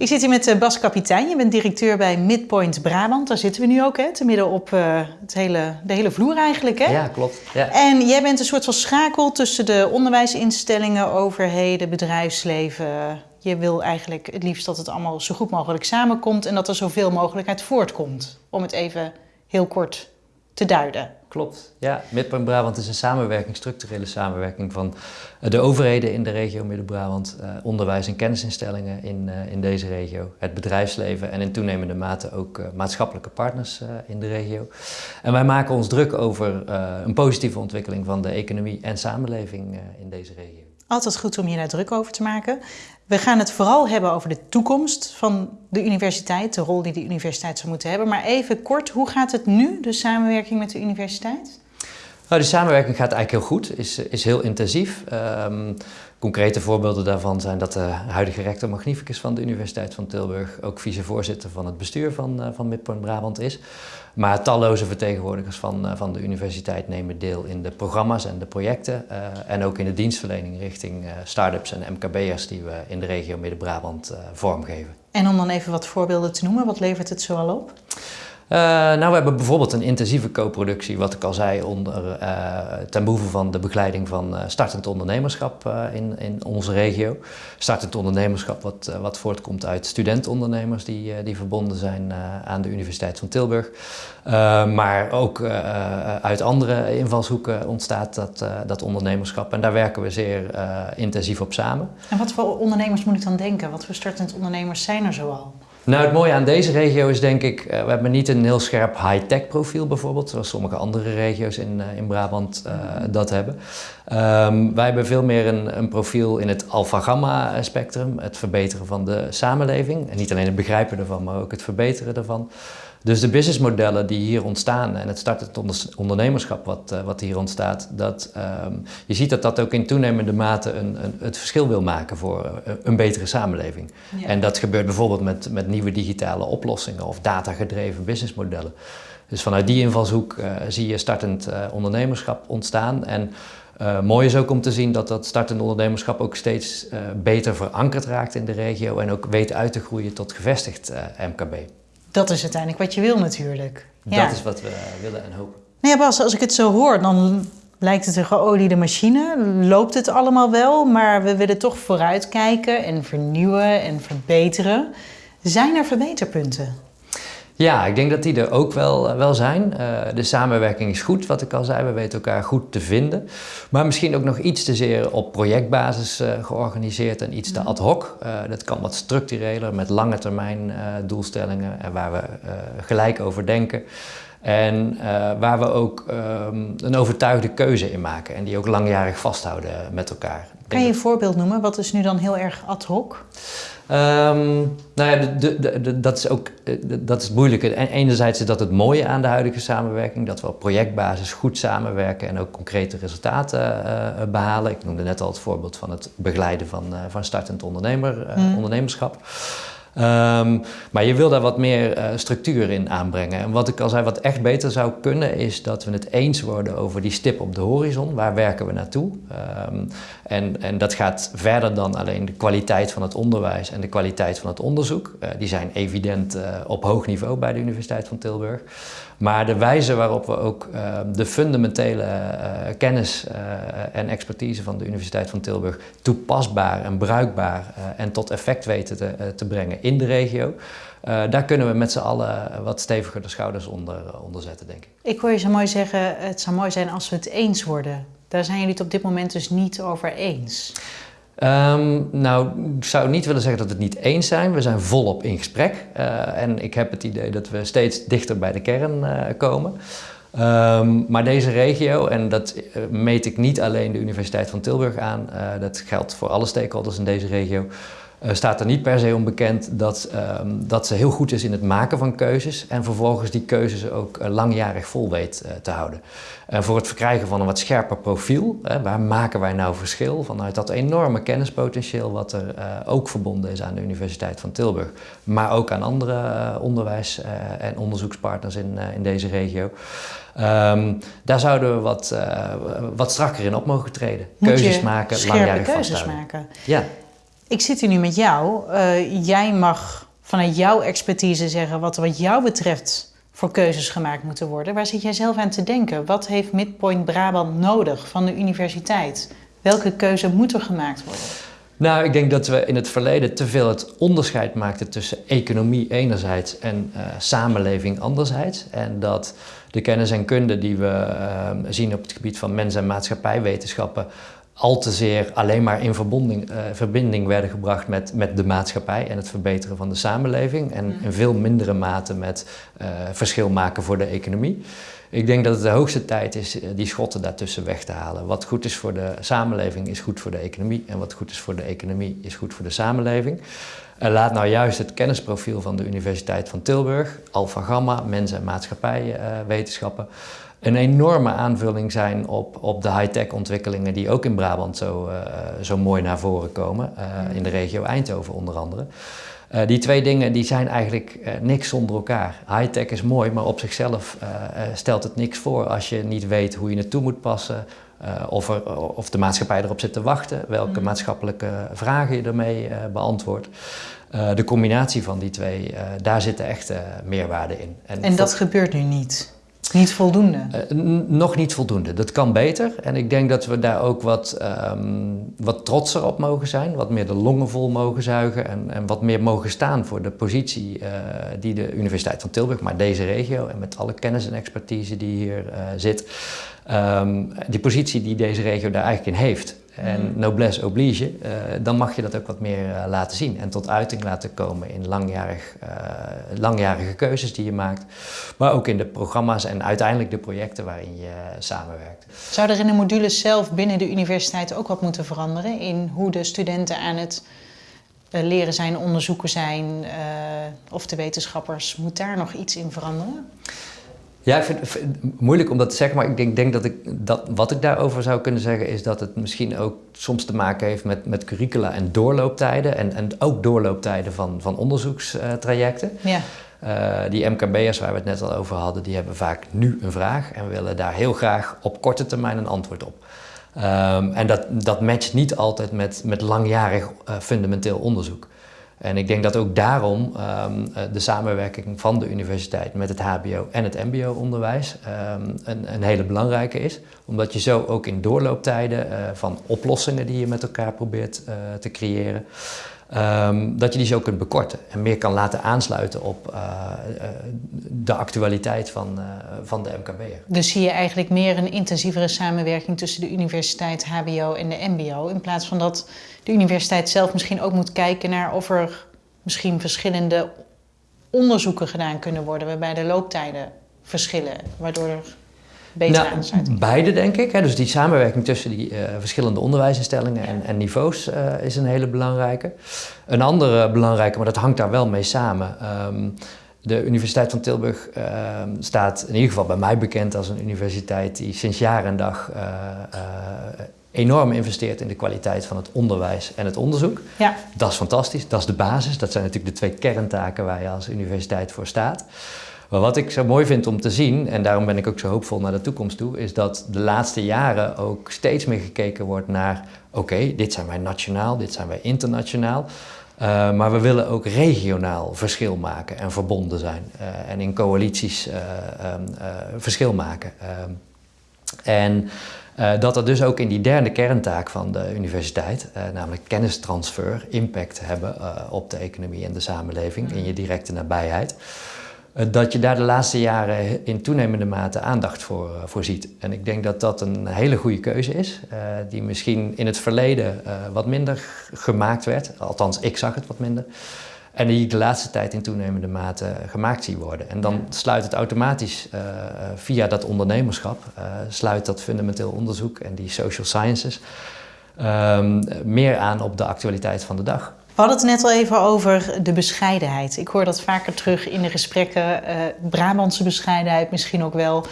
Ik zit hier met eh, Bas Kapitein. Je bent directeur bij Midpoint Brabant. Daar zitten we nu ook, hè? Te midden op uh, het hele, de hele vloer eigenlijk, hè? Ja, klopt. Ja. En jij bent een soort van schakel tussen de onderwijsinstellingen, overheden, bedrijfsleven. Je wil eigenlijk het liefst dat het allemaal zo goed mogelijk samenkomt en dat er zoveel mogelijk uit voortkomt. Om het even heel kort te duiden. Klopt, ja. Midpoint Brabant is een samenwerking, structurele samenwerking van de overheden in de regio Midden-Brabant, eh, onderwijs- en kennisinstellingen in, eh, in deze regio, het bedrijfsleven en in toenemende mate ook eh, maatschappelijke partners in de regio. En wij maken ons druk over een positieve ontwikkeling van de economie en samenleving in deze regio. Altijd goed om je daar druk over te maken. We gaan het vooral hebben over de toekomst van de universiteit, de rol die de universiteit zou moeten hebben. Maar even kort, hoe gaat het nu, de samenwerking met de universiteit? Nou, de samenwerking gaat eigenlijk heel goed, is, is heel intensief. Um, concrete voorbeelden daarvan zijn dat de huidige rector magnificus van de Universiteit van Tilburg ook vicevoorzitter van het bestuur van, uh, van Midpoint Brabant is. Maar talloze vertegenwoordigers van, uh, van de universiteit nemen deel in de programma's en de projecten uh, en ook in de dienstverlening richting start-ups en MKB'ers die we in de regio Midden-Brabant vormgeven. En om dan even wat voorbeelden te noemen, wat levert het zoal op? Uh, nou, we hebben bijvoorbeeld een intensieve co-productie, wat ik al zei, onder, uh, ten behoeve van de begeleiding van uh, startend ondernemerschap in, in onze regio. Startend ondernemerschap wat, wat voortkomt uit studentondernemers die, die verbonden zijn aan de Universiteit van Tilburg. maar ook uit andere invalshoeken ontstaat dat, dat ondernemerschap en daar werken we zeer intensief op samen. En wat voor ondernemers moet ik dan denken? Wat voor startend ondernemers zijn er zoal? Nou, het mooie aan deze regio is denk ik, uh, we hebben niet een heel scherp high-tech profiel bijvoorbeeld, zoals sommige andere regio's in, uh, in Brabant uh, dat hebben. Um, wij hebben veel meer een, een profiel in het alpha-gamma spectrum, het verbeteren van de samenleving. En niet alleen het begrijpen ervan, maar ook het verbeteren ervan. Dus de businessmodellen die hier ontstaan en het startend ondernemerschap wat, uh, wat hier ontstaat, dat, um, je ziet dat dat ook in toenemende mate een, een, het verschil wil maken voor uh, een betere samenleving. Ja. En dat gebeurt bijvoorbeeld met, met nieuwe digitale oplossingen of datagedreven businessmodellen. Dus vanuit die invalshoek uh, zie je startend ondernemerschap ontstaan. En uh, mooi is ook om te zien dat dat startend ondernemerschap ook steeds beter verankerd raakt in de regio en ook weet uit te groeien tot gevestigd MKB. Dat is uiteindelijk wat je wil natuurlijk. Ja. Dat is wat we willen en hopen. Nou ja, Bas, als ik het zo hoor, dan lijkt het een geoliede machine. Loopt het allemaal wel, maar we willen toch vooruitkijken en vernieuwen en verbeteren. Zijn er verbeterpunten? Ja, ik denk dat die er ook wel, wel zijn. Uh, de samenwerking is goed, wat ik al zei. We weten elkaar goed te vinden. Maar misschien ook nog iets te zeer op projectbasis uh, georganiseerd en iets te ad hoc. Uh, dat kan wat structureler, met lange termijn doelstellingen en waar we gelijk over denken. En waar we ook um, een overtuigde keuze in maken en die ook langjarig vasthouden met elkaar. Kan je een voorbeeld noemen? Wat is nu dan heel erg ad hoc? Um, nou ja, de, de, de, dat is ook dat is moeilijk. En enerzijds is dat het mooie aan de huidige samenwerking, dat we op projectbasis goed samenwerken en ook concrete resultaten uh, behalen. Ik noemde net al het voorbeeld van het begeleiden van, uh, van startend ondernemer, uh, mm. ondernemerschap. Um, maar je wil daar wat meer uh, structuur in aanbrengen. En wat ik al zei, wat echt beter zou kunnen, is dat we het eens worden over die stip op de horizon. Waar werken we naartoe? Um, en, en dat gaat verder dan alleen de kwaliteit van het onderwijs en de kwaliteit van het onderzoek. Uh, die zijn evident uh, op hoog niveau bij de Universiteit van Tilburg. Maar de wijze waarop we ook uh, de fundamentele uh, kennis uh, en expertise van de Universiteit van Tilburg toepasbaar en bruikbaar en tot effect weten te, te, brengen in de regio, daar kunnen we met z'n allen wat steviger de schouders onder, onder zetten, denk ik. Ik hoor je zo mooi zeggen, het zou mooi zijn als we het eens worden. Daar zijn jullie het op dit moment dus niet over eens. Um, nou, ik zou niet willen zeggen dat we het niet eens zijn. We zijn volop in gesprek. Uh, en ik heb het idee dat we steeds dichter bij de kern uh, komen. Um, maar deze regio, en dat uh, meet ik niet alleen de Universiteit van Tilburg aan, dat geldt voor alle stakeholders in deze regio, uh, staat er niet per se onbekend dat, um, dat ze heel goed is in het maken van keuzes en vervolgens die keuzes ook uh, langjarig vol weet uh, te houden. En voor het verkrijgen van een wat scherper profiel, waar maken wij nou verschil vanuit dat enorme kennispotentieel wat er ook verbonden is aan de Universiteit van Tilburg, maar ook aan andere onderwijs- en onderzoekspartners in, in deze regio. Um, daar zouden we wat, wat strakker in op mogen treden. Keuzes maken, langjarig keuzes maken. Ja. Ik zit hier nu met jou. Uh, jij mag vanuit jouw expertise zeggen wat wat jou betreft voor keuzes gemaakt moeten worden. Waar zit jij zelf aan te denken? Wat heeft Midpoint Brabant nodig van de universiteit? Welke keuze moet er gemaakt worden? Nou, ik denk dat we in het verleden te veel het onderscheid maakten tussen economie enerzijds en uh, samenleving anderzijds. En dat de kennis en kunde die we uh, zien op het gebied van mens- en maatschappijwetenschappen al te zeer alleen maar in verbinding, uh, verbinding werden gebracht met, met de maatschappij en het verbeteren van de samenleving. En in veel mindere mate met verschil maken voor de economie. Ik denk dat het de hoogste tijd is eh, die schotten daartussen weg te halen. Wat goed is voor de samenleving is goed voor de economie en wat goed is voor de economie is goed voor de samenleving. En laat nou juist het kennisprofiel van de Universiteit van Tilburg, Alpha Gamma, mens- en maatschappijwetenschappen, een enorme aanvulling zijn op, op de high-tech ontwikkelingen die ook in Brabant zo, uh, zo mooi naar voren komen, uh, in de regio Eindhoven onder andere. Uh, die twee dingen die zijn eigenlijk niks zonder elkaar. High-tech is mooi, maar op zichzelf stelt het niks voor als je niet weet hoe je het toe moet passen. Of, er, of de maatschappij erop zit te wachten, welke mm. maatschappelijke vragen je ermee beantwoordt. de combinatie van die twee, daar zitten echt meerwaarde in. En, en dat gebeurt nu niet? Niet voldoende? Uh, nog niet voldoende. Dat kan beter. En ik denk dat we daar ook wat, um, wat trotser op mogen zijn. Wat meer de longen vol mogen zuigen. En, en wat meer mogen staan voor de positie uh, die de Universiteit van Tilburg, maar deze regio en met alle kennis en expertise die hier uh, zit, um, die positie die deze regio daar eigenlijk in heeft en mm. noblesse oblige, uh, dan mag je dat ook wat meer uh, laten zien en tot uiting laten komen in langjarig, uh, langjarige keuzes die je maakt, maar ook in de programma's en uiteindelijk de projecten waarin je samenwerkt. Zou er in de modules zelf binnen de universiteit ook wat moeten veranderen in hoe de studenten aan het leren zijn, onderzoeken zijn of de wetenschappers? Moet daar nog iets in veranderen? Ja, ik vind het moeilijk om dat te zeggen, maar ik denk, denk, dat, ik, dat wat ik daarover zou kunnen zeggen is dat het misschien ook soms te maken heeft met, met curricula en doorlooptijden en, en ook doorlooptijden van, van onderzoekstrajecten. Ja. Uh, die MKB'ers waar we het net al over hadden, die hebben vaak nu een vraag en willen daar heel graag op korte termijn een antwoord op. Um, en dat, dat matcht niet altijd met, met langjarig uh, fundamenteel onderzoek. En ik denk dat ook daarom um, de samenwerking van de universiteit met het HBO en het MBO-onderwijs um, een, een, hele belangrijke is. Omdat je zo ook in doorlooptijden uh, van oplossingen die je met elkaar probeert uh, te creëren, um, dat je die zo kunt bekorten en meer kan laten aansluiten op de actualiteit van, van de MKB'er. Dus zie je eigenlijk meer een intensievere samenwerking tussen de universiteit, HBO en de MBO, in plaats van dat de universiteit zelf misschien ook moet kijken naar of er misschien verschillende onderzoeken gedaan kunnen worden waarbij de looptijden verschillen, waardoor er beter nou, aansluiting Beide denk ik. Hè. Dus die samenwerking tussen die uh, verschillende onderwijsinstellingen ja. en, en, niveaus uh, is een hele belangrijke. Een andere belangrijke, maar dat hangt daar wel mee samen. Um, de Universiteit van Tilburg uh, staat in ieder geval bij mij bekend als een universiteit die sinds jaar en dag uh, uh, enorm investeert in de kwaliteit van het onderwijs en het onderzoek. Ja. Dat is fantastisch, dat is de basis. Dat zijn natuurlijk de twee kerntaken waar je als universiteit voor staat. Maar wat ik zo mooi vind om te zien, en daarom ben ik ook zo hoopvol naar de toekomst toe, is dat de laatste jaren ook steeds meer gekeken wordt naar: oké, okay, dit zijn wij nationaal, dit zijn wij internationaal. Uh, maar we willen ook regionaal verschil maken en verbonden zijn. Uh, en in coalities uh, verschil maken. Ehm, en dat er dus ook in die derde kerntaak van de universiteit, namelijk kennistransfer, impact hebben op de economie en de samenleving in je directe nabijheid. Eh, dat je daar de laatste jaren in toenemende mate aandacht voor, uh, voor ziet. En ik denk dat dat een hele goede keuze is, uh, die misschien in het verleden wat minder gemaakt werd. Althans, ik zag het wat minder. En die ik de laatste tijd in toenemende mate gemaakt zie worden. En dan sluit het automatisch via dat ondernemerschap, sluit dat fundamenteel onderzoek en die social sciences ehm, meer aan op de actualiteit van de dag. We hadden het net al even over de bescheidenheid. Ik hoor dat vaker terug in de gesprekken. Uh, Brabantse bescheidenheid misschien ook wel.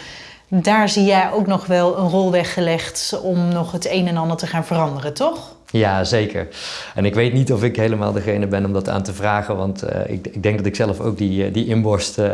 Daar zie jij ook nog wel een rol weggelegd om nog het een en ander te gaan veranderen, toch? Ja, zeker. En ik weet niet of ik helemaal degene ben om dat aan te vragen, want uh, ik, ik, denk dat ik zelf ook die, uh, die inborst uh,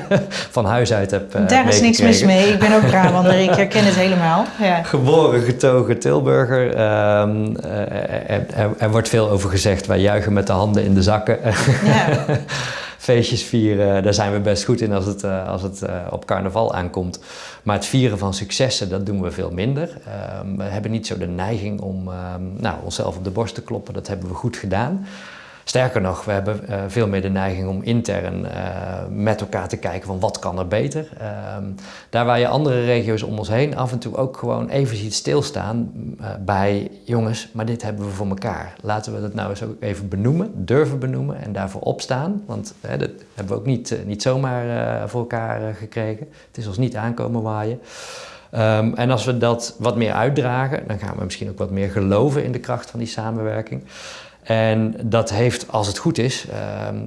van huis uit heb. Daar is niks mis mee. Ik ben ook Brabander, ik herken het helemaal. Ja. Geboren, getogen Tilburger. Ehm, er, er, er, wordt veel over gezegd. Wij juichen met de handen in de zakken. Ja. feestjes vieren, daar zijn we best goed in als het, uh, als het uh, op carnaval aankomt. Maar het vieren van successen, dat doen we veel minder. Uh, we hebben niet zo de neiging om ehm, nou, onszelf op de borst te kloppen. Dat hebben we goed gedaan. Sterker nog, we hebben uh, veel meer de neiging om intern uh, met elkaar te kijken van wat kan er beter. Uh, daar waar je andere regio's om ons heen af en toe ook gewoon even ziet stilstaan bij jongens, maar dit hebben we voor elkaar. Laten we dat nou eens ook even benoemen, durven benoemen en daarvoor opstaan. Want dat hebben we ook niet, niet zomaar voor elkaar gekregen. Het is ons niet aankomen waaien. Um, en als we dat wat meer uitdragen, dan gaan we misschien ook wat meer geloven in de kracht van die samenwerking. En dat heeft, als het goed is, uh,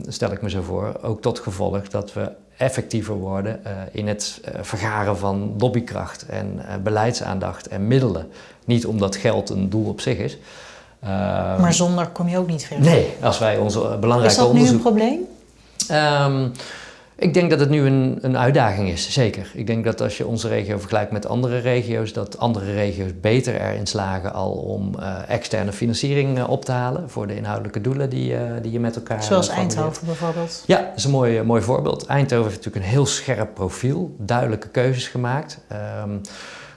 stel ik me zo voor, ook tot gevolg dat we effectiever worden uh, in het uh, vergaren van lobbykracht en uh, beleidsaandacht en middelen. Niet omdat geld een doel op zich is. Ehm, maar zonder kom je ook niet verder. Nee, als wij onze belangrijke Is dat onderzoek... nu een probleem? Um, ik denk dat het nu een, een uitdaging is, zeker. Ik denk dat als je onze regio vergelijkt met andere regio's, dat andere regio's beter erin slagen al om uh, externe financiering uh, op te halen voor de inhoudelijke doelen die, uh, die je met elkaar Zoals Eindhoven bijvoorbeeld? Ja, dat is een mooi, mooi voorbeeld. Eindhoven heeft natuurlijk een heel scherp profiel, duidelijke keuzes gemaakt. Um,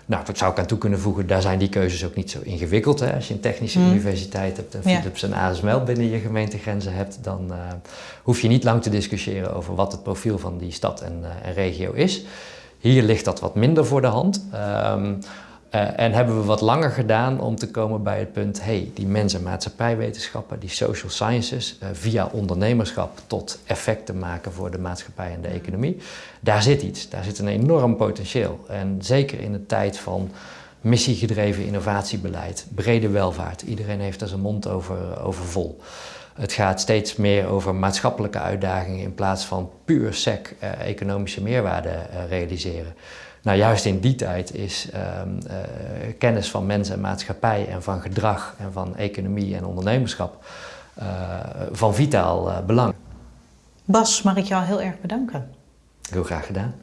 nou, dat zou ik aan toe kunnen voegen, daar zijn die keuzes ook niet zo ingewikkeld. Hè? Als je een technische mm. universiteit hebt en Philips ja. en ASML binnen je gemeentegrenzen hebt, dan uh, hoef je niet lang te discussiëren over wat het profiel van die stad en, uh, en regio is. Hier ligt dat wat minder voor de hand. Um, uh, en hebben we wat langer gedaan om te komen bij het punt, hey, die mens- en maatschappijwetenschappen, die social sciences, uh, via ondernemerschap tot effecten maken voor de maatschappij en de economie, daar zit iets, daar zit een enorm potentieel. En zeker in de tijd van missiegedreven innovatiebeleid, brede welvaart, iedereen heeft daar zijn mond over, over vol. Het gaat steeds meer over maatschappelijke uitdagingen in plaats van puur sec uh, economische meerwaarde realiseren. Nou, juist in die tijd is um, uh, kennis van mens en maatschappij en van gedrag en van economie en ondernemerschap uh, van vitaal uh, belang. Bas, mag ik jou heel erg bedanken. Heel graag gedaan.